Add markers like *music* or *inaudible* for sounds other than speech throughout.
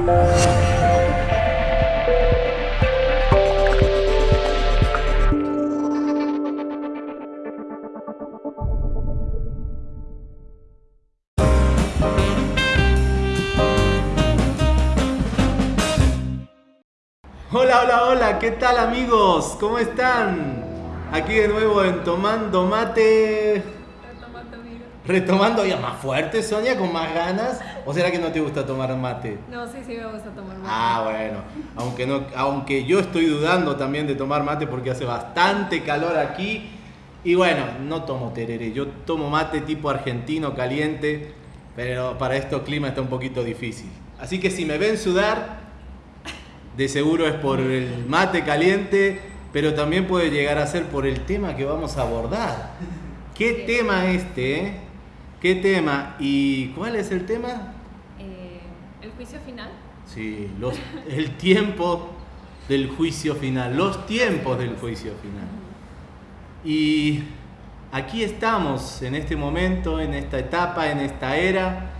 Hola, hola, hola, ¿qué tal amigos? ¿Cómo están? Aquí de nuevo en Tomando Mate. Retomando, amigo. Retomando ya más fuerte, Sonia, con más ganas. ¿O será que no te gusta tomar mate? No, sí, sí me gusta tomar mate. Ah, bueno. Aunque, no, aunque yo estoy dudando también de tomar mate porque hace bastante calor aquí. Y bueno, no tomo tereré. Yo tomo mate tipo argentino caliente. Pero para estos climas está un poquito difícil. Así que si me ven sudar, de seguro es por el mate caliente, pero también puede llegar a ser por el tema que vamos a abordar. ¿Qué tema este? eh? ¿Qué tema? ¿Y cuál es el tema? Eh, el juicio final. Sí, los, el tiempo del juicio final, los tiempos del juicio final. Y aquí estamos en este momento, en esta etapa, en esta era,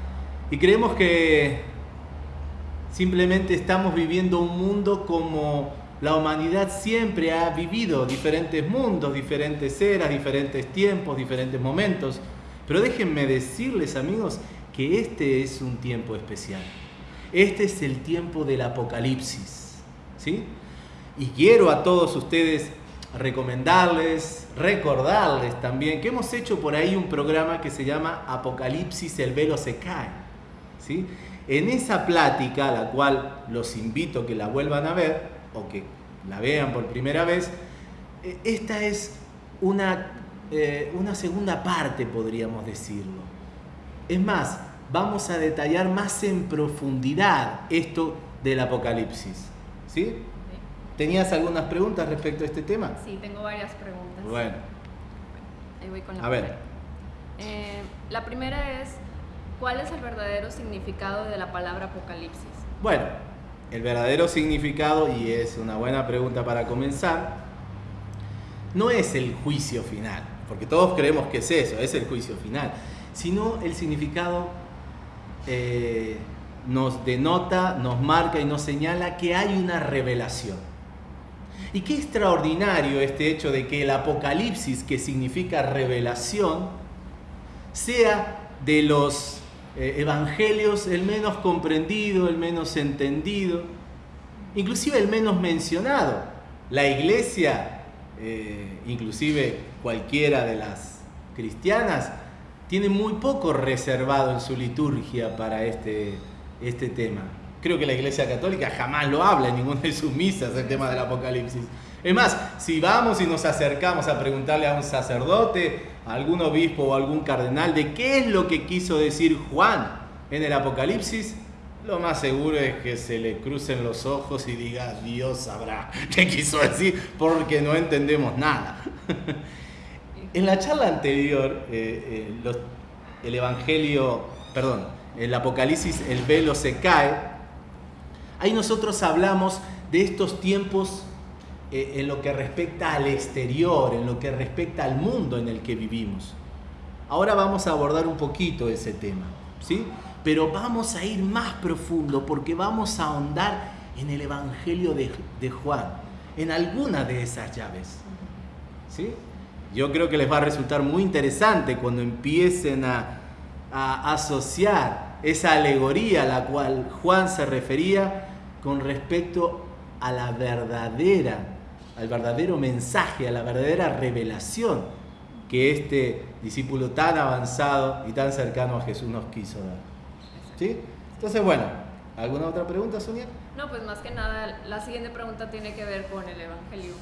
y creemos que simplemente estamos viviendo un mundo como la humanidad siempre ha vivido, diferentes mundos, diferentes eras, diferentes tiempos, diferentes momentos. Pero déjenme decirles amigos que este es un tiempo especial. Este es el tiempo del apocalipsis. ¿sí? Y quiero a todos ustedes recomendarles, recordarles también que hemos hecho por ahí un programa que se llama Apocalipsis, el velo se cae. ¿sí? En esa plática, la cual los invito a que la vuelvan a ver o que la vean por primera vez, eh, esta es una, eh, una segunda parte, podríamos decirlo. Es más, vamos a detallar más en profundidad esto del Apocalipsis. ¿Sí? ¿Tenías algunas preguntas respecto a este tema? Sí, tengo varias preguntas. Bueno, Ahí voy con la a ver. primera. Eh, la primera es, ¿cuál es el verdadero significado de la palabra apocalipsis? Bueno, el verdadero significado, y es una buena pregunta para comenzar, no es el juicio final, porque todos creemos que es eso, es el juicio final, sino el significado eh, nos denota, nos marca y nos señala que hay una revelación. Y qué extraordinario este hecho de que el apocalipsis, que significa revelación, sea de los eh, evangelios el menos comprendido, el menos entendido, inclusive el menos mencionado. La iglesia, eh, inclusive cualquiera de las cristianas, tiene muy poco reservado en su liturgia para este, este tema. Creo que la iglesia católica jamás lo habla en ninguna de sus misas, el tema del apocalipsis. Es más, si vamos y nos acercamos a preguntarle a un sacerdote, a algún obispo o algún cardenal de qué es lo que quiso decir Juan en el Apocalipsis, lo más seguro es que se le crucen los ojos y diga, Dios sabrá *laughs* qué quiso decir, porque no entendemos nada. *laughs* en la charla anterior, eh, eh, los- el Evangelio, perdón, el Apocalipsis, el velo se cae, ahí nosotros hablamos de estos tiempos eh, en lo que respecta al exterior, en lo que respecta al mundo en el que vivimos. Ahora vamos a abordar un poquito ese tema, ¿sí? Pero vamos a ir más profundo porque vamos a ahondar en el Evangelio de, de Juan, en alguna de esas llaves, ¿sí? Yo creo que les va a resultar muy interesante cuando empiecen a, asociar esa alegoría a la cual Juan se refería con respecto a la verdadera, al verdadero mensaje, a la verdadera revelación que este discípulo tan avanzado y tan cercano a Jesús nos quiso dar. ¿Sí? Entonces, bueno, ¿alguna otra pregunta, Sonia? No, pues más que nada, la siguiente pregunta tiene que ver con el Evangelio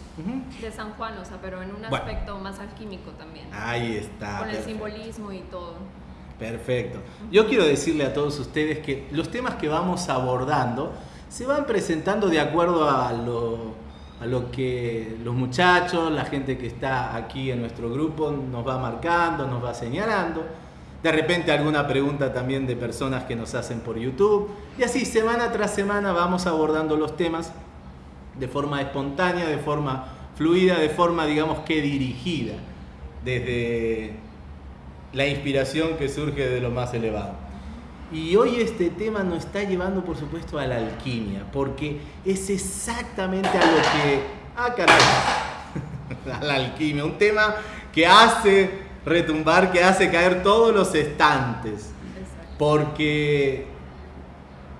de San Juan, o sea, pero en un Bueno. aspecto más alquímico también. Ahí está. con el simbolismo y todo. Perfecto. Yo quiero decirle a todos ustedes que los temas que vamos abordando se van presentando de acuerdo a lo, a lo que los muchachos, la gente que está aquí en nuestro grupo nos va marcando, nos va señalando. De repente alguna pregunta también de personas que nos hacen por YouTube. Y así, semana tras semana vamos abordando los temas de forma espontánea, de forma fluida, de forma, digamos que dirigida, desde la inspiración que surge de lo más elevado. Y hoy este tema nos está llevando, por supuesto, a la alquimia, porque es exactamente a lo que... Ah, caray. *laughs* a la alquimia, un tema que hace retumbar, que hace caer todos los estantes. Porque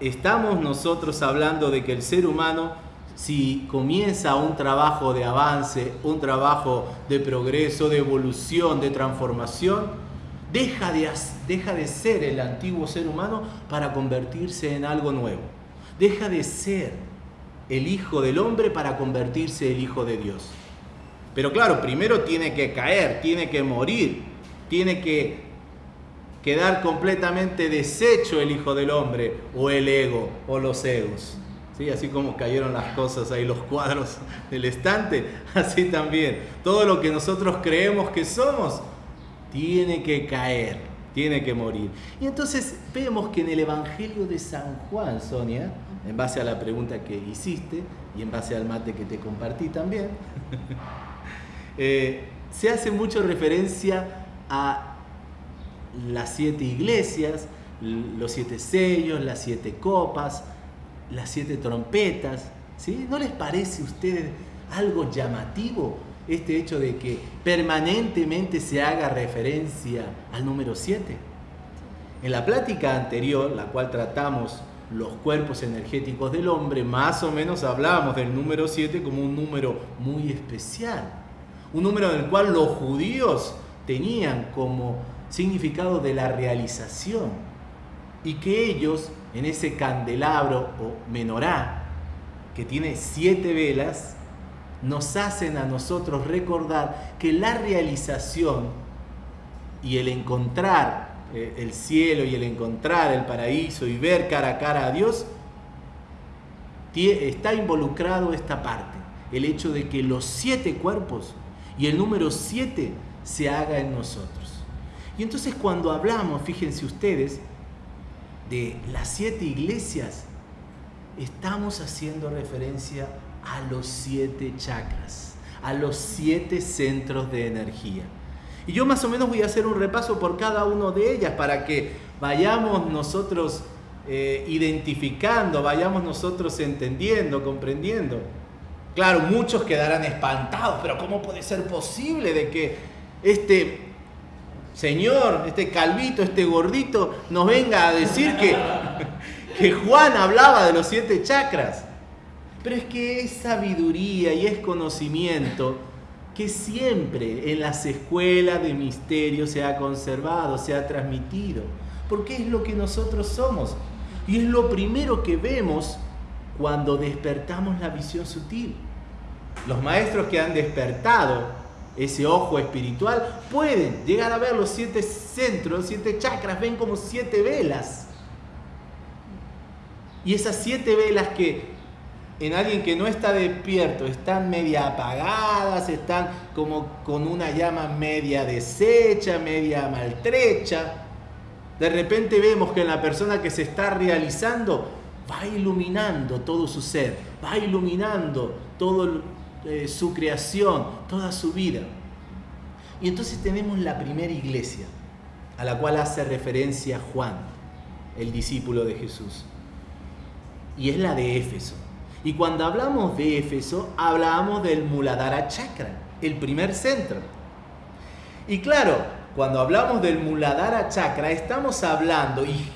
estamos nosotros hablando de que el ser humano, si comienza un trabajo de avance, un trabajo de progreso, de evolución, de transformación, Deja de, deja de ser el antiguo ser humano para convertirse en algo nuevo. Deja de ser el hijo del hombre para convertirse el hijo de Dios. Pero claro, primero tiene que caer, tiene que morir, tiene que quedar completamente deshecho el hijo del hombre o el ego o los egos. ¿Sí? Así como cayeron las cosas ahí, los cuadros del estante, *laughs* así también. Todo lo que nosotros creemos que somos tiene que caer, tiene que morir. Y entonces vemos que en el Evangelio de San Juan, Sonia, en base a la pregunta que hiciste y en base al mate que te compartí también, *laughs* eh, se hace mucho referencia a las siete iglesias, los siete sellos, las siete copas, las siete trompetas. ¿sí? ¿No les parece a ustedes algo llamativo este hecho de que permanentemente se haga referencia al número 7. En la plática anterior, la cual tratamos los cuerpos energéticos del hombre, más o menos hablábamos del número 7 como un número muy especial, un número en el cual los judíos tenían como significado de la realización y que ellos en ese candelabro o menorá que tiene siete velas nos hacen a nosotros recordar que la realización y el encontrar eh, el cielo y el encontrar el paraíso y ver cara a cara a Dios, está involucrado esta parte, el hecho de que los siete cuerpos y el número siete se haga en nosotros. Y entonces cuando hablamos, fíjense ustedes, de las siete iglesias, estamos haciendo referencia a los siete chakras, a los siete centros de energía. Y yo más o menos voy a hacer un repaso por cada uno de ellas para que vayamos nosotros eh, identificando, vayamos nosotros entendiendo, comprendiendo. Claro, muchos quedarán espantados, pero ¿cómo puede ser posible de que este señor, este calvito, este gordito, nos venga a decir que, *laughs* que Juan hablaba de los siete chakras? Pero es que es sabiduría y es conocimiento que siempre en las escuelas de misterio se ha conservado, se ha transmitido, porque es lo que nosotros somos. Y es lo primero que vemos cuando despertamos la visión sutil. Los maestros que han despertado ese ojo espiritual pueden llegar a ver los siete centros, siete chakras, ven como siete velas. Y esas siete velas que en alguien que no está despierto, están media apagadas, están como con una llama media deshecha, media maltrecha. De repente vemos que en la persona que se está realizando va iluminando todo su ser, va iluminando toda eh, su creación, toda su vida. Y entonces tenemos la primera iglesia, a la cual hace referencia Juan, el discípulo de Jesús. Y es la de Éfeso. Y cuando hablamos de Éfeso, hablamos del Muladhara Chakra, el primer centro. Y claro, cuando hablamos del Muladhara Chakra, estamos hablando, y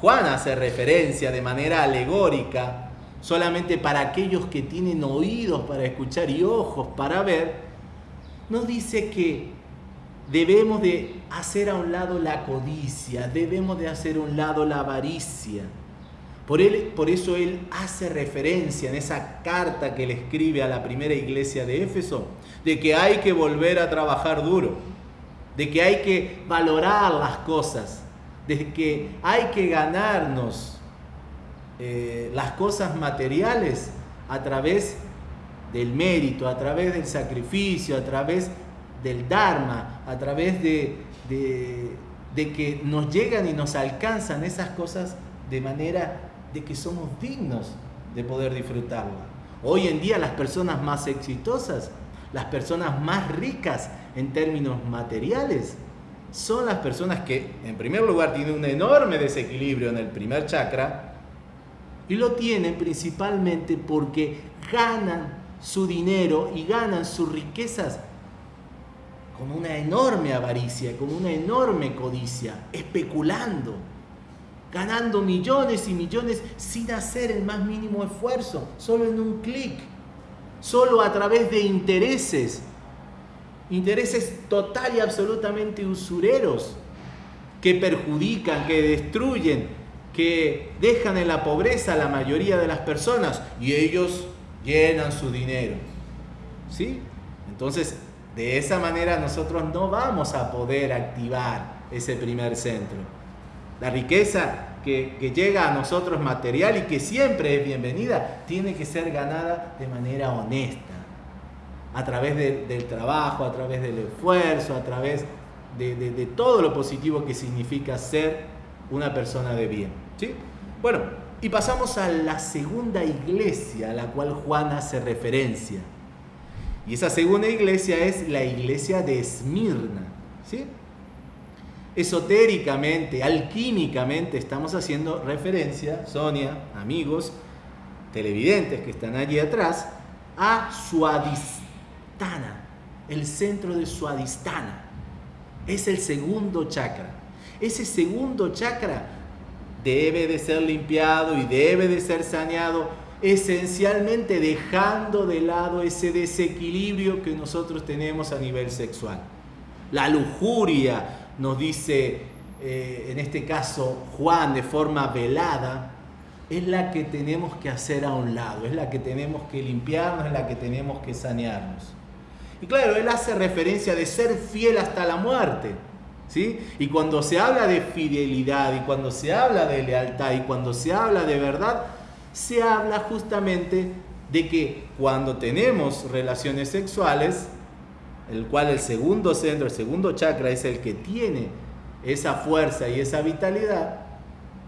Juan hace referencia de manera alegórica, solamente para aquellos que tienen oídos para escuchar y ojos para ver, nos dice que debemos de hacer a un lado la codicia, debemos de hacer a un lado la avaricia. Por, él, por eso él hace referencia en esa carta que le escribe a la primera iglesia de Éfeso, de que hay que volver a trabajar duro, de que hay que valorar las cosas, de que hay que ganarnos eh, las cosas materiales a través del mérito, a través del sacrificio, a través del Dharma, a través de, de que nos llegan y nos alcanzan esas cosas de manera de que somos dignos de poder disfrutarla. Hoy en día las personas más exitosas, las personas más ricas en términos materiales, son las personas que, en primer lugar, tienen un enorme desequilibrio en el primer chakra y lo tienen principalmente porque ganan su dinero y ganan sus riquezas con una enorme avaricia, con una enorme codicia, especulando, ganando millones y millones sin hacer el más mínimo esfuerzo, solo en un clic, solo a través de intereses intereses total y absolutamente usureros que perjudican, que destruyen, que dejan en la pobreza a la mayoría de las personas y ellos llenan su dinero. ¿Sí? Entonces, de esa manera nosotros no vamos a poder activar ese primer centro. La riqueza que, que, llega a nosotros material y que siempre es bienvenida, tiene que ser ganada de manera honesta a través del trabajo, a través del esfuerzo, a través de, todo lo positivo que significa ser una persona de bien. ¿Sí? Bueno, y pasamos a la segunda iglesia a la cual Juan hace referencia. Y esa segunda iglesia es la iglesia de Esmirna. ¿sí? Esotéricamente, alquímicamente, estamos haciendo referencia, Sonia, amigos, televidentes que están allí atrás, a Suadis el centro de Suadistana. Es el segundo chakra. Ese segundo chakra debe de ser limpiado y debe de ser saneado esencialmente dejando de lado ese desequilibrio que nosotros tenemos a nivel sexual. La lujuria, nos dice eh, en este caso Juan de forma velada, es la que tenemos que hacer a un lado, es la que tenemos que limpiarnos, es la que tenemos que sanearnos. Y claro, él hace referencia de ser fiel hasta la muerte. ¿Sí? Y cuando se habla de fidelidad y cuando se habla de lealtad y cuando se habla de verdad, se habla justamente de que cuando tenemos relaciones sexuales, el cual el segundo centro, el segundo chakra es el que tiene esa fuerza y esa vitalidad,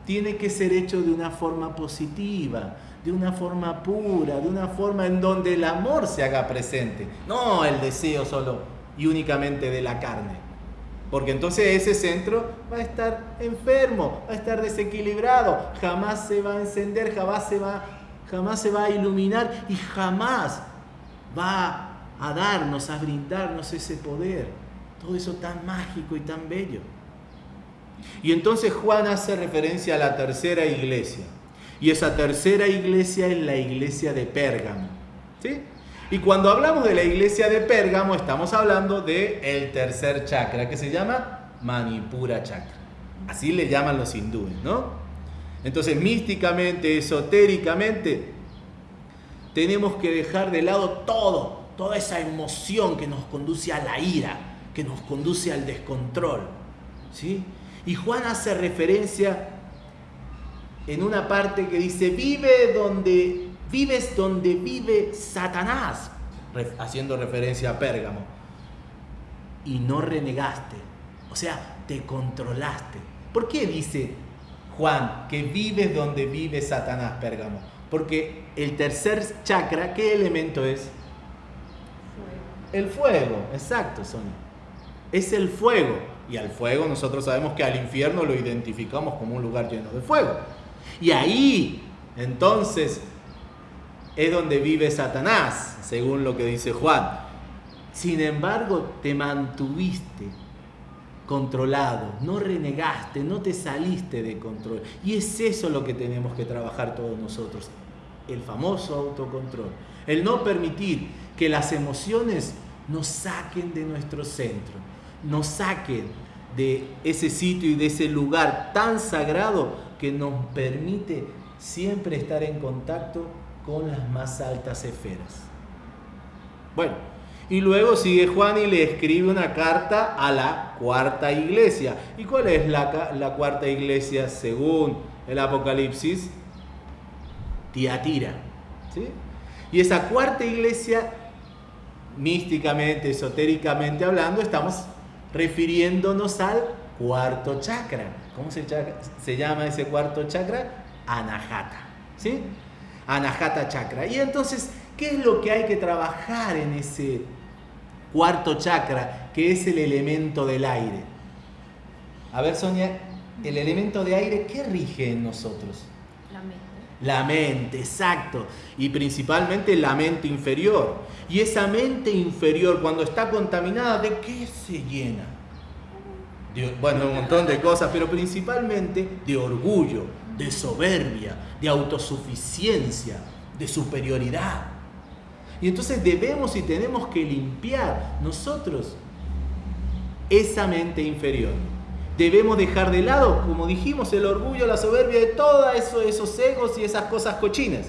tiene que ser hecho de una forma positiva, de una forma pura, de una forma en donde el amor se haga presente, no el deseo solo y únicamente de la carne. Porque entonces ese centro va a estar enfermo, va a estar desequilibrado, jamás se va a encender, jamás se va, jamás se va a iluminar y jamás va a darnos, a brindarnos ese poder. Todo eso tan mágico y tan bello. Y entonces Juan hace referencia a la tercera iglesia, y esa tercera iglesia es la iglesia de Pérgamo. ¿sí? Y cuando hablamos de la iglesia de Pérgamo, estamos hablando del el tercer chakra, que se llama Manipura chakra. Así le llaman los hindúes, ¿no? Entonces, místicamente, esotéricamente, tenemos que dejar de lado todo, toda esa emoción que nos conduce a la ira, que nos conduce al descontrol. ¿sí? Y Juan hace referencia en una parte que dice, vive donde, vives donde vive Satanás, haciendo referencia a Pérgamo, y no renegaste, o sea, te controlaste. ¿Por qué dice Juan que vives donde vive Satanás, Pérgamo? Porque el tercer chakra, ¿qué elemento es? El fuego, exacto, Sonia. Es el fuego. Y al fuego nosotros sabemos que al infierno lo identificamos como un lugar lleno de fuego. Y ahí, entonces, es donde vive Satanás, según lo que dice Juan. Sin embargo, te mantuviste controlado, no renegaste, no te saliste de control. Y es eso lo que tenemos que trabajar todos nosotros, el famoso autocontrol. El no permitir que las emociones nos saquen de nuestro centro, nos saquen de ese sitio y de ese lugar tan sagrado que nos permite siempre estar en contacto con las más altas esferas. Bueno, y luego sigue Juan y le escribe una carta a la cuarta iglesia. ¿Y cuál es la, la cuarta iglesia según el Apocalipsis? Tiatira. ¿sí? Y esa cuarta iglesia, místicamente, esotéricamente hablando, estamos refiriéndonos al cuarto chakra. ¿Cómo se, se llama ese cuarto chakra? Anahata. ¿Sí? Anahata chakra. Y entonces, ¿qué es lo que hay que trabajar en ese cuarto chakra, que es el elemento del aire? A ver, Sonia, el elemento de aire, ¿qué rige en nosotros? La mente. La mente, exacto. Y principalmente la mente inferior. Y esa mente inferior, cuando está contaminada, ¿de qué se llena? bueno, un montón de cosas, pero principalmente de orgullo, de soberbia, de autosuficiencia, de superioridad. Y entonces debemos y tenemos que limpiar nosotros esa mente inferior. Debemos dejar de lado, como dijimos, el orgullo, la soberbia de todos eso, esos egos y esas cosas cochinas.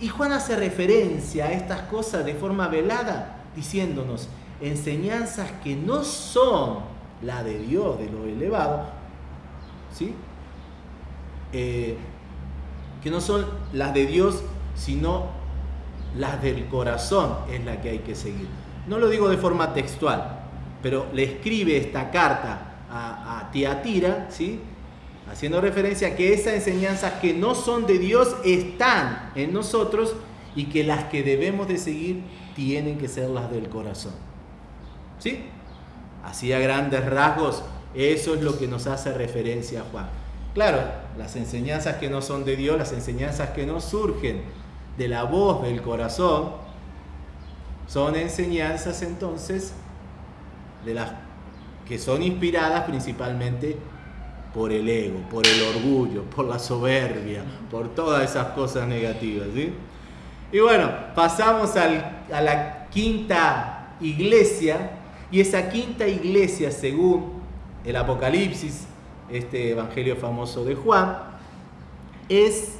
Y Juan hace referencia a estas cosas de forma velada, diciéndonos enseñanzas que no son la de Dios, de lo elevado, ¿sí? Eh, que no son las de Dios, sino las del corazón es la que hay que seguir. No lo digo de forma textual, pero le escribe esta carta a, Tiatira, ¿sí? haciendo referencia a que esas enseñanzas que no son de Dios están en nosotros y que las que debemos de seguir tienen que ser las del corazón. ¿Sí? Así a grandes rasgos, eso es lo que nos hace referencia a Juan. Claro, las enseñanzas que no son de Dios, las enseñanzas que no surgen de la voz del corazón, son enseñanzas entonces de las que son inspiradas principalmente por el ego, por el orgullo, por la soberbia, por todas esas cosas negativas. Y bueno, pasamos a la quinta iglesia, y esa quinta iglesia, según el Apocalipsis, este evangelio famoso de Juan, es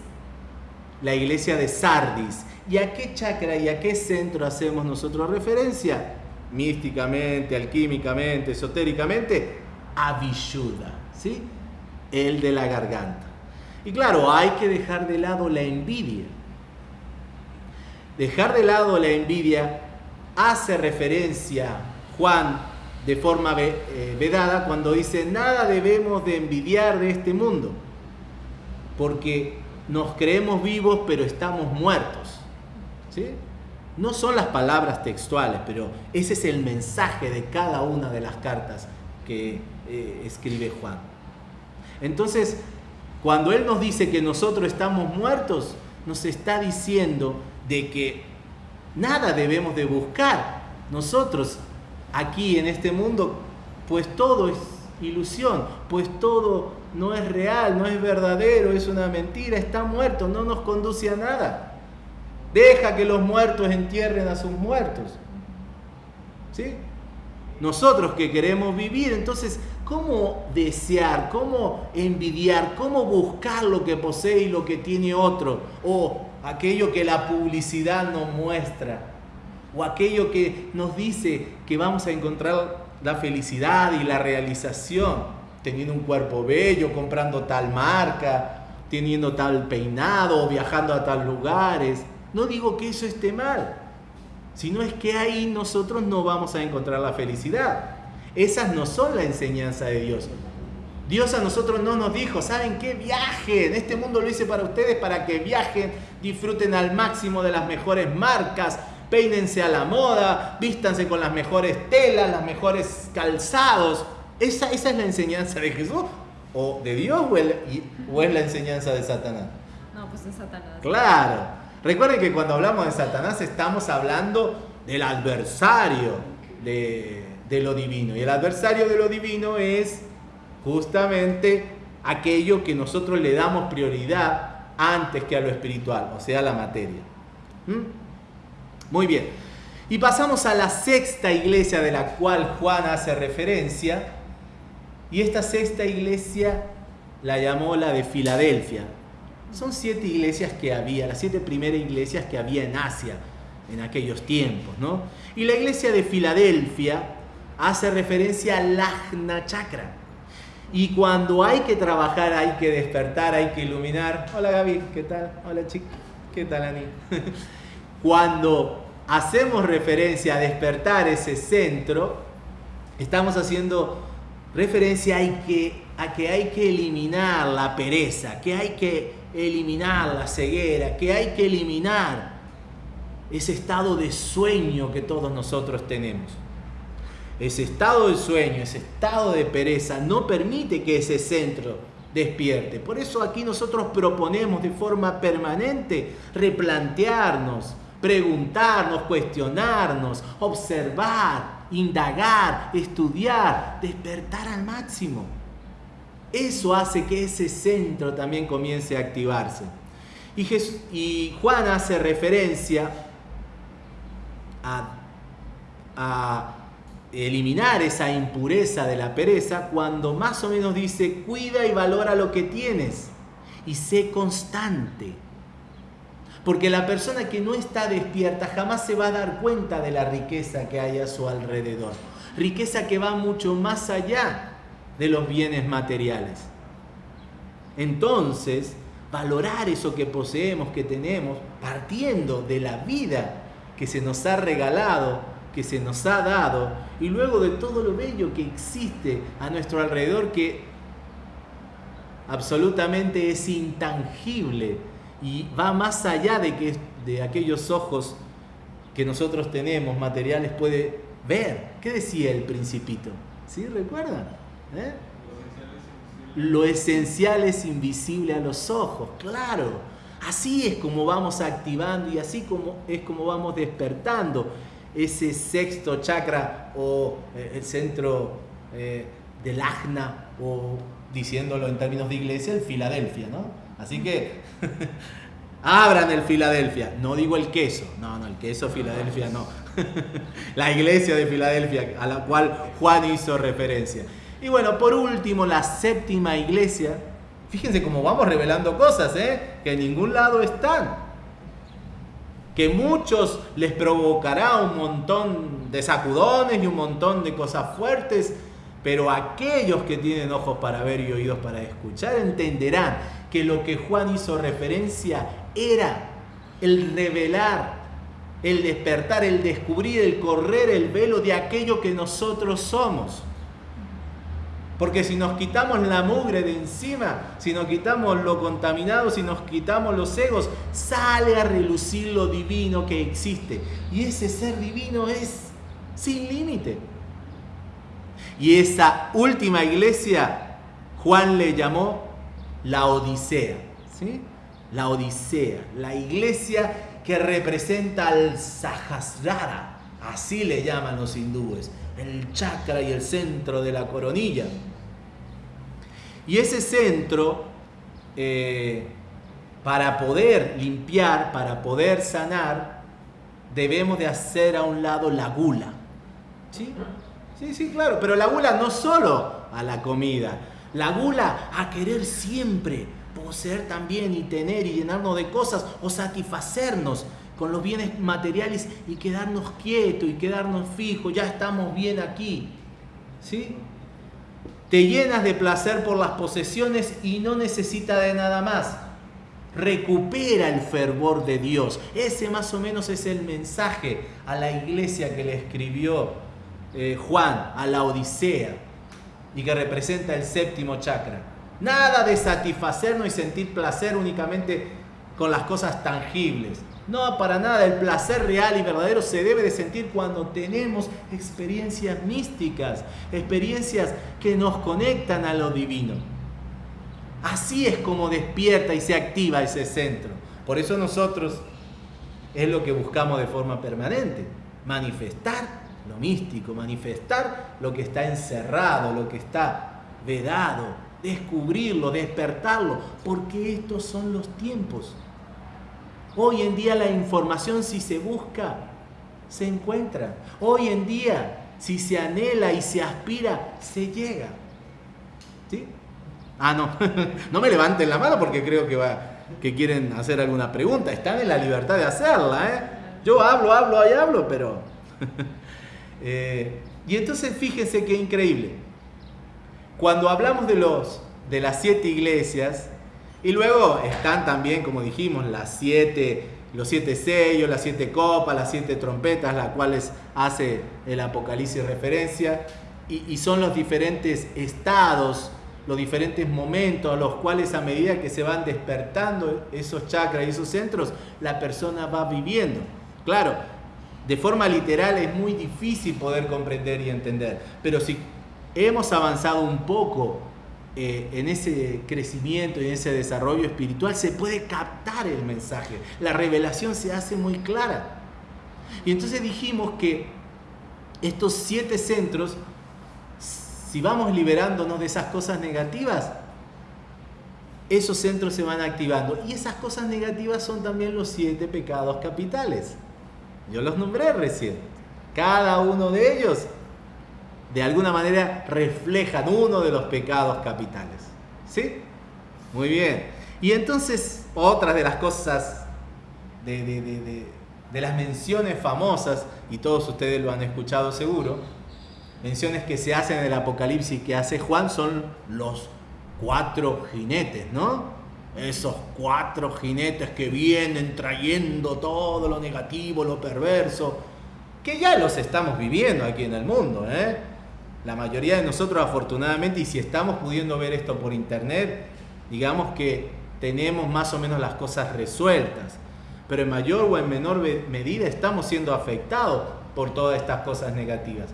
la iglesia de Sardis. ¿Y a qué chakra y a qué centro hacemos nosotros referencia? Místicamente, alquímicamente, esotéricamente, a Vishuddha, ¿sí? El de la garganta. Y claro, hay que dejar de lado la envidia. Dejar de lado la envidia hace referencia Juan de forma eh, vedada cuando dice nada debemos de envidiar de este mundo, porque nos creemos vivos pero estamos muertos. ¿Sí? No son las palabras textuales, pero ese es el mensaje de cada una de las cartas que eh, escribe Juan. Entonces, cuando Él nos dice que nosotros estamos muertos, nos está diciendo de que nada debemos de buscar nosotros aquí en este mundo, pues todo es ilusión, pues todo no es real, no es verdadero, es una mentira, está muerto, no nos conduce a nada. Deja que los muertos entierren a sus muertos. ¿Sí? Nosotros que queremos vivir, entonces, ¿cómo desear, cómo envidiar, cómo buscar lo que posee y lo que tiene otro? O aquello que la publicidad nos muestra o aquello que nos dice que vamos a encontrar la felicidad y la realización teniendo un cuerpo bello, comprando tal marca, teniendo tal peinado, viajando a tal lugares. No digo que eso esté mal, sino es que ahí nosotros no vamos a encontrar la felicidad. Esas no son la enseñanza de Dios. Dios a nosotros no nos dijo, ¿saben qué? Viajen. Este mundo lo hice para ustedes, para que viajen, disfruten al máximo de las mejores marcas, peínense a la moda, vístanse con las mejores telas, las mejores calzados. Esa, esa es la enseñanza de Jesús, o de Dios, o, es la enseñanza de Satanás. No, pues de Satanás. Claro. Recuerden que cuando hablamos de Satanás estamos hablando del adversario de, de lo divino. Y el adversario de lo divino es justamente aquello que nosotros le damos prioridad antes que a lo espiritual, o sea, la materia. ¿Mm? Muy bien. Y pasamos a la sexta iglesia de la cual Juan hace referencia. Y esta sexta iglesia la llamó la de Filadelfia. Son siete iglesias que había, las siete primeras iglesias que había en Asia en aquellos tiempos, ¿no? Y la iglesia de Filadelfia hace referencia al Lagna Chakra. Y cuando hay que trabajar, hay que despertar, hay que iluminar. Hola Gaby, ¿qué tal? Hola chica, ¿qué tal Ani? *laughs* cuando hacemos referencia a despertar ese centro, estamos haciendo referencia a que, a que hay que eliminar la pereza, que hay que eliminar la ceguera, que hay que eliminar ese estado de sueño que todos nosotros tenemos. ese estado de sueño, ese estado de pereza, no permite que ese centro despierte. Por eso aquí nosotros proponemos de forma permanente replantearnos, preguntarnos, cuestionarnos, observar, indagar, estudiar, despertar al máximo. Eso hace que ese centro también comience a activarse. Y, Juan hace referencia a, a eliminar esa impureza de la pereza cuando más o menos dice, cuida y valora lo que tienes y sé constante. Porque la persona que no está despierta jamás se va a dar cuenta de la riqueza que hay a su alrededor. Riqueza que va mucho más allá de los bienes materiales. Entonces, valorar eso que poseemos, que tenemos, partiendo de la vida que se nos ha regalado, que se nos ha dado, y luego de todo lo bello que existe a nuestro alrededor, que absolutamente es intangible y va más allá de, que, de aquellos ojos que nosotros tenemos, materiales, puede ver. ¿Qué decía el principito? ¿Sí? ¿Recuerdan? ¿Eh? Lo esencial es invisible a los ojos, claro. Así es como vamos activando y así como es como vamos despertando ese sexto chakra o eh, el centro eh, del ajna o diciéndolo en términos de iglesia, el Filadelfia, ¿no? Así que *laughs* abran el Filadelfia. No digo el queso, no, no, el queso Filadelfia no. *laughs* la iglesia de Filadelfia a la cual Juan hizo referencia. Y bueno, por último, la séptima iglesia. Fíjense cómo vamos revelando cosas, ¿eh? Que en ningún lado están. Que muchos les provocará un montón de sacudones y un montón de cosas fuertes, pero aquellos que tienen ojos para ver y oídos para escuchar entenderán que lo que Juan hizo referencia era el revelar, el despertar, el descubrir, el correr el velo de aquello que nosotros somos. Porque si nos quitamos la mugre de encima, si nos quitamos lo contaminado, si nos quitamos los egos, sale a relucir lo divino que existe. Y ese ser divino es sin límite. Y esa última iglesia, Juan le llamó la Odisea. ¿sí? La Odisea, la iglesia que representa al Sahasrara, así le llaman los hindúes, el chakra y el centro de la coronilla. Y ese centro, eh, para poder limpiar, para poder sanar, debemos de hacer a un lado la gula. ¿Sí? Sí, sí, claro, pero la gula no solo a la comida, la gula a querer siempre poseer también y tener y llenarnos de cosas o satisfacernos con los bienes materiales y quedarnos quietos y quedarnos fijos, ya estamos bien aquí. ¿Sí? Te llenas de placer por las posesiones y no necesita de nada más. Recupera el fervor de Dios. Ese más o menos es el mensaje a la iglesia que le escribió eh, Juan, a la Odisea, y que representa el séptimo chakra. Nada de satisfacernos y sentir placer únicamente con las cosas tangibles. No, para nada. El placer real y verdadero se debe de sentir cuando tenemos experiencias místicas, experiencias que nos conectan a lo divino. Así es como despierta y se activa ese centro. Por eso nosotros es lo que buscamos de forma permanente, manifestar lo místico, manifestar lo que está encerrado, lo que está vedado, descubrirlo, despertarlo, porque estos son los tiempos Hoy en día la información si se busca, se encuentra. Hoy en día si se anhela y se aspira, se llega. ¿Sí? Ah, no, *laughs* no me levanten la mano porque creo que, va, que quieren hacer alguna pregunta. Están en la libertad de hacerla. ¿eh? Yo hablo, hablo, y hablo, pero... *laughs* Eh, y entonces fíjense qué increíble. Cuando hablamos de, los, de las siete iglesias, y luego están también, como dijimos, las siete, los siete sellos, las siete copas, las siete trompetas, las cuales hace el Apocalipsis referencia, y, son los diferentes estados, los diferentes momentos a los cuales a medida que se van despertando esos chakras y esos centros, la persona va viviendo. Claro, de forma literal es muy difícil poder comprender y entender. Pero si hemos avanzado un poco eh, en ese crecimiento y en ese desarrollo espiritual, se puede captar el mensaje. La revelación se hace muy clara. Y entonces dijimos que estos siete centros, si vamos liberándonos de esas cosas negativas, esos centros se van activando. Y esas cosas negativas son también los siete pecados capitales. Yo los nombré recién. Cada uno de ellos, de alguna manera, reflejan uno de los pecados capitales. ¿Sí? Muy bien. Y entonces, otras de las cosas, de, las menciones famosas, y todos ustedes lo han escuchado seguro, menciones que se hacen en el Apocalipsis que hace Juan son los cuatro jinetes, ¿no? Esos cuatro jinetes que vienen trayendo todo lo negativo, lo perverso, que ya los estamos viviendo aquí en el mundo, ¿eh? La mayoría de nosotros afortunadamente, y si estamos pudiendo ver esto por internet, digamos que tenemos más o menos las cosas resueltas, pero en mayor o en menor medida estamos siendo afectados por todas estas cosas negativas.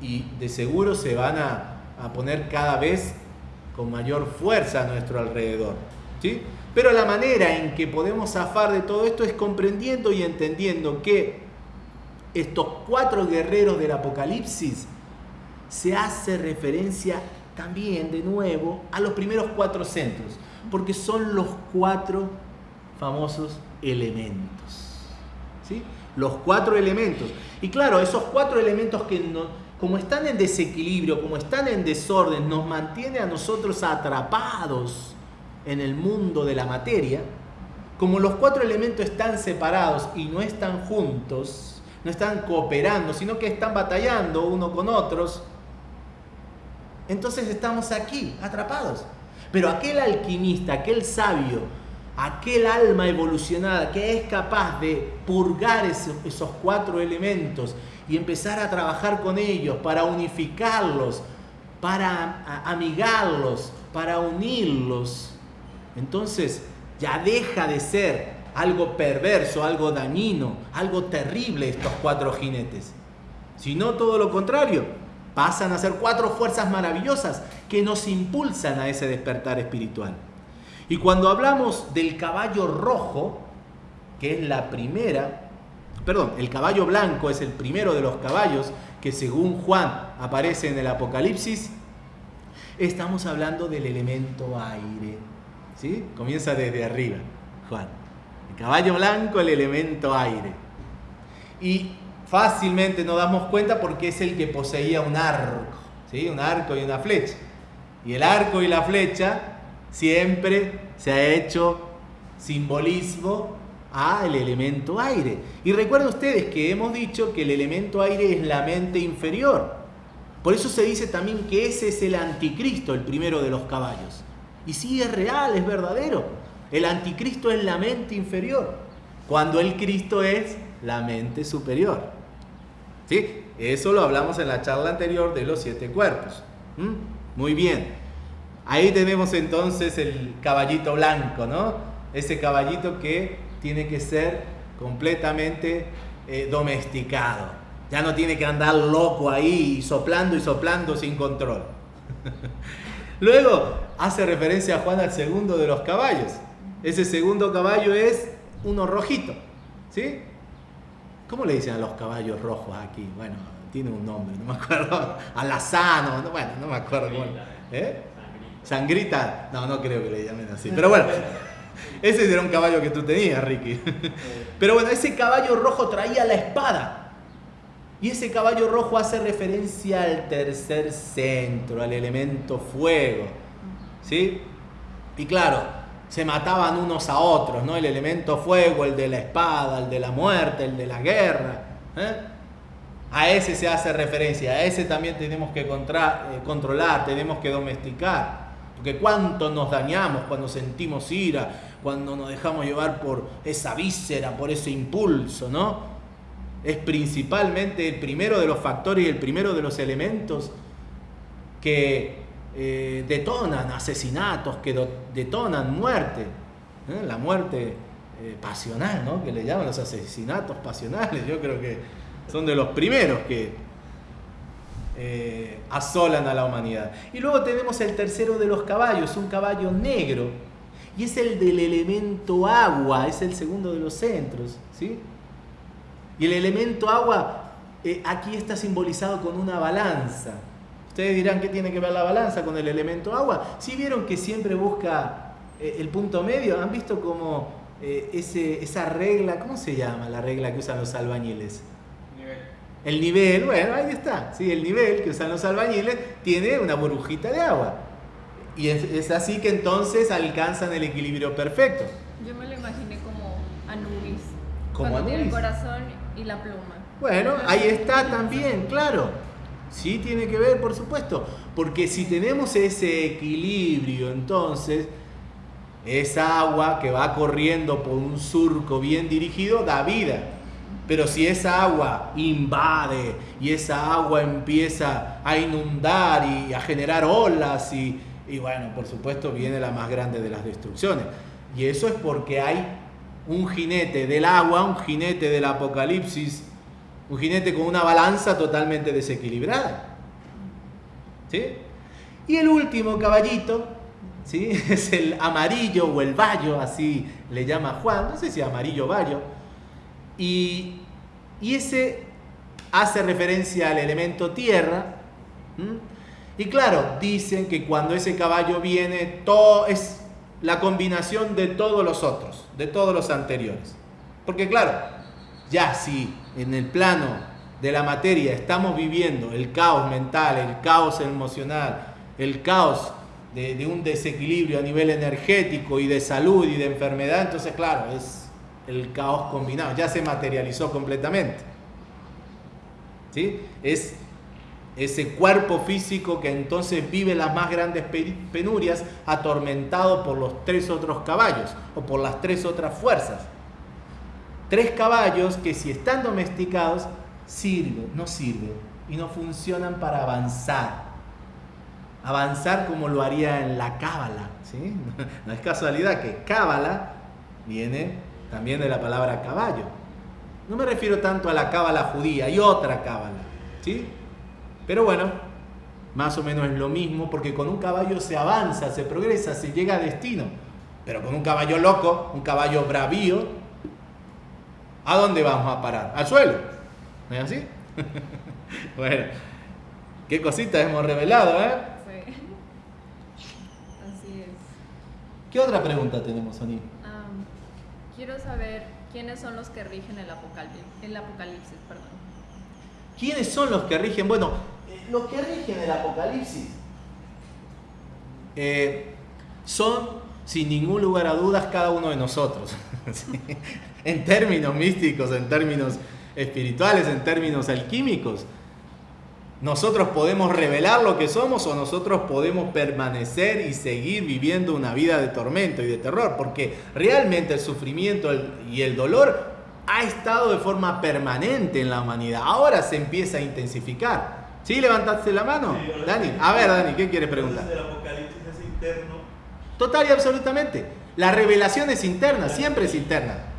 Y de seguro se van a, a poner cada vez con mayor fuerza a nuestro alrededor. Pero la manera en que podemos zafar de todo esto es comprendiendo y entendiendo que estos cuatro guerreros del Apocalipsis se hace referencia también de nuevo a los primeros cuatro centros, porque son los cuatro famosos elementos. ¿sí? Los cuatro elementos. Y claro, esos cuatro elementos que no, como están en desequilibrio, como están en desorden, nos mantiene a nosotros atrapados en el mundo de la materia, como los cuatro elementos están separados y no están juntos, no están cooperando, sino que están batallando uno con otros, entonces estamos aquí, atrapados. Pero aquel alquimista, aquel sabio, aquel alma evolucionada que es capaz de purgar esos, esos cuatro elementos y empezar a trabajar con ellos para unificarlos, para amigarlos, para unirlos. Entonces ya deja de ser algo perverso, algo dañino, algo terrible estos cuatro jinetes. Sino todo lo contrario, pasan a ser cuatro fuerzas maravillosas que nos impulsan a ese despertar espiritual. Y cuando hablamos del caballo rojo, que es la primera perdón, el caballo blanco es el primero de los caballos que según Juan aparece en el Apocalipsis, estamos hablando del elemento aire. ¿Sí? Comienza desde arriba, Juan. El caballo blanco, el elemento aire. Y fácilmente nos damos cuenta porque es el que poseía un arco, ¿sí? Un arco y una flecha. Y el arco y la flecha siempre se ha hecho simbolismo al elemento aire. Y recuerden ustedes que hemos dicho que el elemento aire es la mente inferior. Por eso se dice también que ese es el anticristo, el primero de los caballos. Y sí es real, es verdadero. El anticristo es la mente inferior, cuando el Cristo es la mente superior. ¿Sí? Eso lo hablamos en la charla anterior de los siete cuerpos. ¿Mm? Muy bien. Ahí tenemos entonces el caballito blanco, ¿no? Ese caballito que tiene que ser completamente eh, domesticado. Ya no tiene que andar loco ahí, soplando y soplando sin control. *laughs* Luego hace referencia a Juan al segundo de los caballos. Ese segundo caballo es uno rojito. ¿Sí? ¿Cómo le dicen a los caballos rojos aquí? Bueno, tiene un nombre, no me acuerdo. *laughs* Alazano, bueno, no me acuerdo. ¿Eh? Sangrita. No, no creo que le llamen así. Pero bueno. *laughs* Ese era un caballo que tú tenías, Ricky. Pero bueno, ese caballo rojo traía la espada. Y ese caballo rojo hace referencia al tercer centro, al elemento fuego. ¿Sí? Y claro, se mataban unos a otros, ¿no? El elemento fuego, el de la espada, el de la muerte, el de la guerra. ¿eh? A ese se hace referencia, a ese también tenemos que eh, controlar, tenemos que domesticar. Porque cuánto nos dañamos cuando sentimos ira, cuando nos dejamos llevar por esa víscera, por ese impulso, ¿no? Es principalmente el primero de los factores y el primero de los elementos que eh, detonan asesinatos, que detonan muerte. ¿eh? La muerte eh, pasional. Que le llaman los asesinatos pasionales. Yo creo que son de los primeros que asolan a la humanidad. Y luego tenemos el tercero de los caballos, un caballo negro, y es el del elemento agua, es el segundo de los centros, ¿sí? Y el elemento agua aquí está simbolizado con una balanza. Ustedes dirán, ¿qué tiene que ver la balanza con el elemento agua? Si vieron que siempre busca eh, el punto medio, ¿han visto como eh, ese, esa regla, ¿cómo se llama la regla que usan los albañiles? Nivel. El nivel, bueno, ahí está. Sí, el nivel que usan los albañiles tiene una burbujita de agua. Y es, así que entonces alcanzan el equilibrio perfecto. Yo me lo imaginé como Anubis. Como Anubis. el corazón y la pluma. Bueno, ahí está también, claro. Sí tiene que ver, por supuesto. Porque si tenemos ese equilibrio, entonces, esa agua que va corriendo por un surco bien dirigido da vida. Pero si esa agua invade y esa agua empieza a inundar y a generar olas y, y bueno, por supuesto viene la más grande de las destrucciones. Y eso es porque hay un jinete del agua, un jinete del apocalipsis, un jinete con una balanza totalmente desequilibrada. ¿Sí? Y el último caballito, ¿sí? *laughs* Es el amarillo o el vallo, así le llama Juan, no sé si amarillo o vallo. Y, ese hace referencia al elemento tierra. Y claro, dicen que cuando ese caballo viene, todo es la combinación de todos los otros, de todos los anteriores. Porque claro, ya si en el plano de la materia estamos viviendo el caos mental, el caos emocional, el caos de, un desequilibrio a nivel energético y de salud y de enfermedad, entonces claro, es el caos combinado, ya se materializó completamente. ¿Sí? Es ese cuerpo físico que entonces vive las más grandes penurias, atormentado por los tres otros caballos o por las tres otras fuerzas. Tres caballos que si están domesticados, sirven, no sirven y no funcionan para avanzar. Avanzar como lo haría en la cábala. ¿sí? *laughs* No es casualidad que cábala viene también de la palabra caballo. No me refiero tanto a la cábala judía, hay otra cábala. ¿sí? Pero bueno, más o menos es lo mismo porque con un caballo se avanza, se progresa, se llega a destino. Pero con un caballo loco, un caballo bravío, ¿a dónde vamos a parar? Al suelo. ¿No es así? *laughs* bueno, qué cositas hemos revelado, ¿eh? Sí. Así es. ¿Qué otra pregunta tenemos, Oni? quiero saber quiénes son los que rigen el apocalipsis, el apocalipsis perdón. ¿Quiénes son los que rigen? Bueno, los que rigen el Apocalipsis eh, son, sin ningún lugar a dudas, cada uno de nosotros. *laughs* en términos místicos, en términos espirituales, en términos alquímicos. Nosotros podemos revelar lo que somos o nosotros podemos permanecer y seguir viviendo una vida de tormento y de terror, porque realmente el sufrimiento y el dolor ha estado de forma permanente en la humanidad. Ahora se empieza a intensificar. ¿Sí levantaste la mano? Dani. A ver, Dani, ¿qué quieres preguntar? El apocalipsis es interno. Total y absolutamente. La revelación es interna, siempre es interna.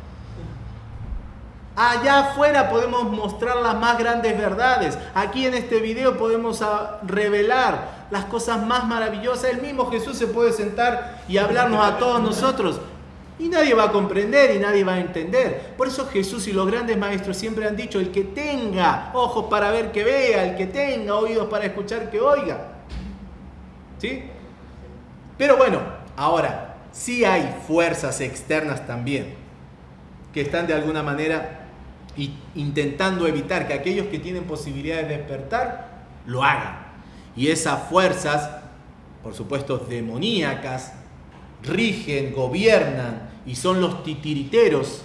Allá afuera podemos mostrar las más grandes verdades. Aquí en este video podemos revelar las cosas más maravillosas. El mismo Jesús se puede sentar y hablarnos a todos nosotros. Y nadie va a comprender y nadie va a entender. Por eso Jesús y los grandes maestros siempre han dicho, el que tenga ojos para ver que vea, el que tenga oídos para escuchar que oiga. ¿Sí? Pero bueno, ahora, sí hay fuerzas externas también que están de alguna manera intentando evitar que aquellos que tienen posibilidad de despertar lo hagan. Y esas fuerzas, por supuesto, demoníacas, rigen, gobiernan y son los titiriteros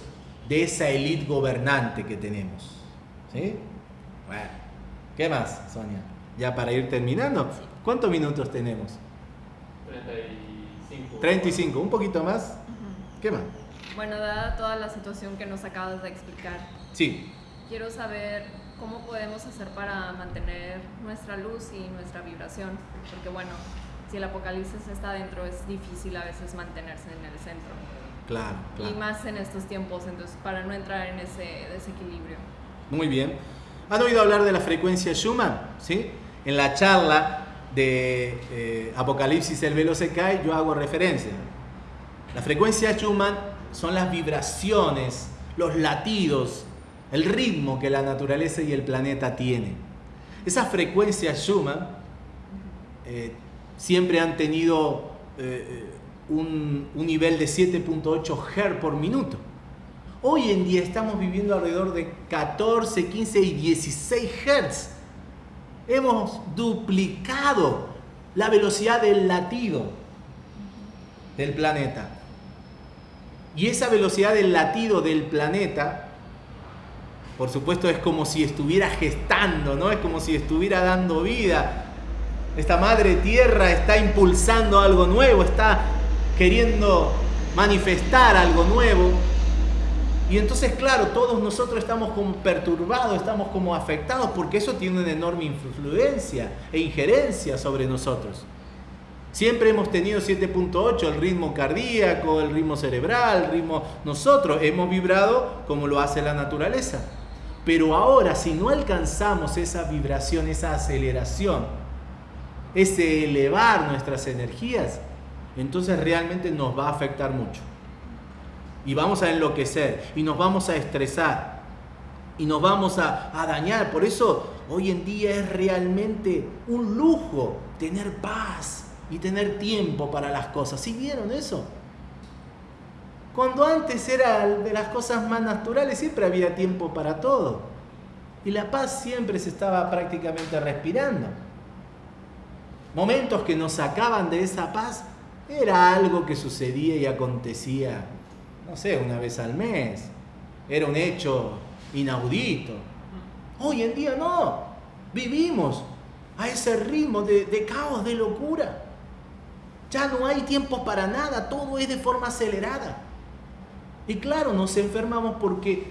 de esa élite gobernante que tenemos. ¿Sí? Bueno, ¿qué más, Sonia? Ya para ir terminando, ¿cuántos minutos tenemos? 35. 35, un poquito más. ¿Qué más? Bueno, dada toda la situación que nos acabas de explicar. Sí. Quiero saber cómo podemos hacer para mantener nuestra luz y nuestra vibración, porque bueno, si el apocalipsis está dentro es difícil a veces mantenerse en el centro. Claro, claro. Y más en estos tiempos, entonces, para no entrar en ese desequilibrio. Muy bien. ¿Han oído hablar de la frecuencia Schumann? ¿Sí? En la charla de eh, Apocalipsis el velo se cae, yo hago referencia. La frecuencia Schumann son las vibraciones, los latidos, el ritmo que la naturaleza y el planeta tienen. Esas frecuencias Schumann eh, siempre han tenido eh, un, un nivel de 7.8 Hz por minuto. Hoy en día estamos viviendo alrededor de 14, 15 y 16 Hz. Hemos duplicado la velocidad del latido del planeta. Y esa velocidad del latido del planeta, por supuesto, es como si estuviera gestando, ¿no? Es como si estuviera dando vida. Esta madre tierra está impulsando algo nuevo, está queriendo manifestar algo nuevo. Y entonces, claro, todos nosotros estamos como perturbados, estamos como afectados, porque eso tiene una enorme influencia e injerencia sobre nosotros. Siempre hemos tenido 7.8, el ritmo cardíaco, el ritmo cerebral, el ritmo... Nosotros hemos vibrado como lo hace la naturaleza. Pero ahora, si no alcanzamos esa vibración, esa aceleración, ese elevar nuestras energías, entonces realmente nos va a afectar mucho y vamos a enloquecer y nos vamos a estresar y nos vamos a, dañar. Por eso hoy en día es realmente un lujo tener paz y tener tiempo para las cosas. ¿Sí vieron eso? Cuando antes era de las cosas más naturales, siempre había tiempo para todo. Y la paz siempre se estaba prácticamente respirando. Momentos que nos sacaban de esa paz era algo que sucedía y acontecía no sé, una vez al mes. Era un hecho inaudito. Hoy en día no. Vivimos a ese ritmo de, caos, de locura. Ya no hay tiempo para nada, todo es de forma acelerada. Y claro, nos enfermamos porque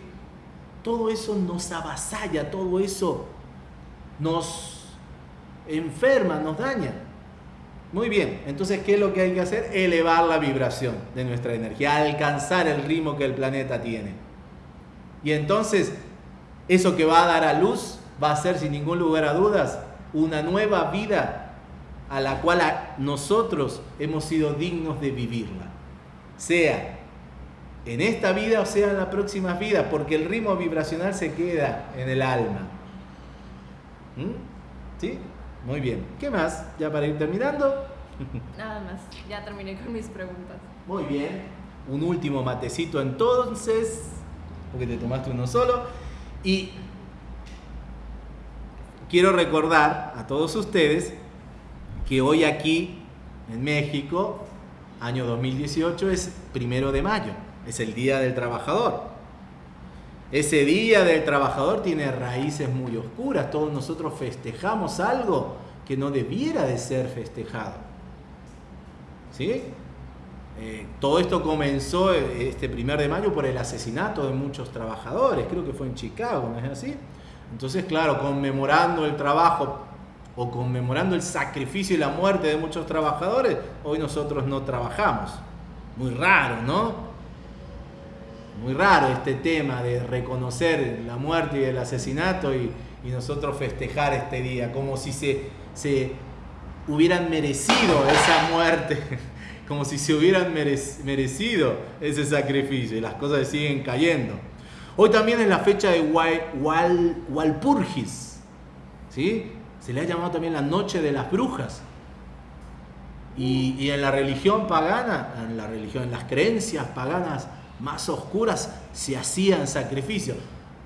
todo eso nos avasalla, todo eso nos enferma, nos daña. Muy bien, entonces, ¿qué es lo que hay que hacer? Elevar la vibración de nuestra energía, alcanzar el ritmo que el planeta tiene. Y entonces, eso que va a dar a luz va a ser, sin ningún lugar a dudas, una nueva vida a la cual nosotros hemos sido dignos de vivirla. Sea en esta vida o sea en la próxima vida, porque el ritmo vibracional se queda en el alma. ¿Mm? ¿Sí? Muy bien. ¿Qué más? Ya para ir terminando. *laughs* Nada más. Ya terminé con mis preguntas. Muy bien. Un último matecito entonces, porque te tomaste uno solo. Y quiero recordar a todos ustedes que hoy aquí en México, año 2018, es primero de mayo. Es el Día del Trabajador. Ese día del trabajador tiene raíces muy oscuras. Todos nosotros festejamos algo que no debiera de ser festejado. ¿Sí? Eh, todo esto comenzó eh, este primer de mayo por el asesinato de muchos trabajadores, creo que fue en Chicago, ¿no es así? Entonces, claro, conmemorando el trabajo o conmemorando el sacrificio y la muerte de muchos trabajadores, hoy nosotros no trabajamos. Muy raro, ¿no? Muy raro este tema de reconocer la muerte y el asesinato y, nosotros festejar este día, como si se, se hubieran merecido esa muerte, *laughs* como si se hubieran merecido ese sacrificio y las cosas siguen cayendo. Hoy también es la fecha de Walpurgis, ¿sí? se le ha llamado también la noche de las brujas. Y, y en la religión pagana, en la religión, en las creencias paganas, más oscuras se hacían sacrificios.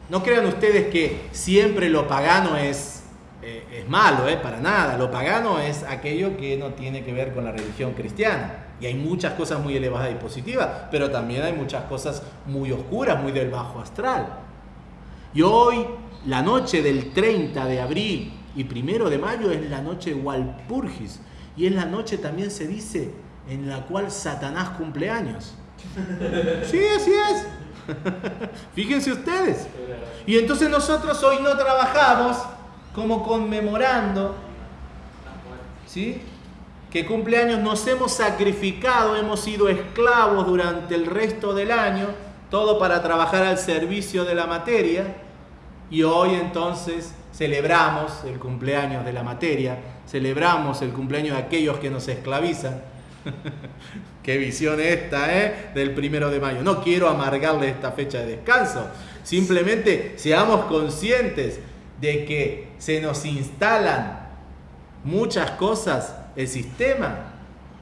No crean ustedes que siempre lo pagano es, eh, es malo, eh, para nada. Lo pagano es aquello que no tiene que ver con la religión cristiana. Y hay muchas cosas muy elevadas y positivas, pero también hay muchas cosas muy oscuras, muy del bajo astral. Y hoy, la noche del 30 de abril y primero de mayo es la noche Walpurgis. Y es la noche también se dice en la cual Satanás cumple años. Sí, así es. *laughs* Fíjense ustedes. Y entonces nosotros hoy no trabajamos como conmemorando ¿sí? que cumpleaños nos hemos sacrificado, hemos sido esclavos durante el resto del año, todo para trabajar al servicio de la materia, y hoy entonces celebramos el cumpleaños de la materia, celebramos el cumpleaños de aquellos que nos esclavizan. *laughs* Qué visión esta, ¿eh? Del primero de mayo. No quiero amargarle esta fecha de descanso. Simplemente seamos conscientes de que se nos instalan muchas cosas, el sistema,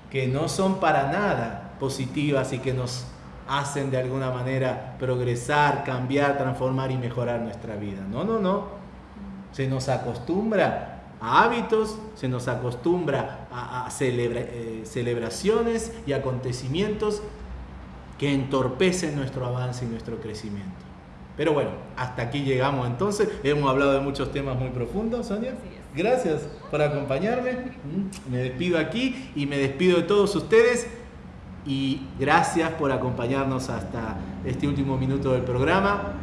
que no son para nada positivas y que nos hacen de alguna manera progresar, cambiar, transformar y mejorar nuestra vida. No, no, no. Se nos acostumbra a hábitos, se nos acostumbra a, eh, celebraciones y acontecimientos que entorpecen nuestro avance y nuestro crecimiento. Pero bueno, hasta aquí llegamos entonces. Hemos hablado de muchos temas muy profundos, Sonia. Gracias por acompañarme. Me despido aquí y me despido de todos ustedes. Y gracias por acompañarnos hasta este último minuto del programa.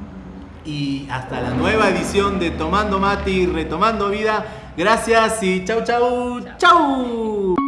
Y hasta la nueva edición de Tomando Mati, Retomando Vida. Gracias y chau, chau, chau.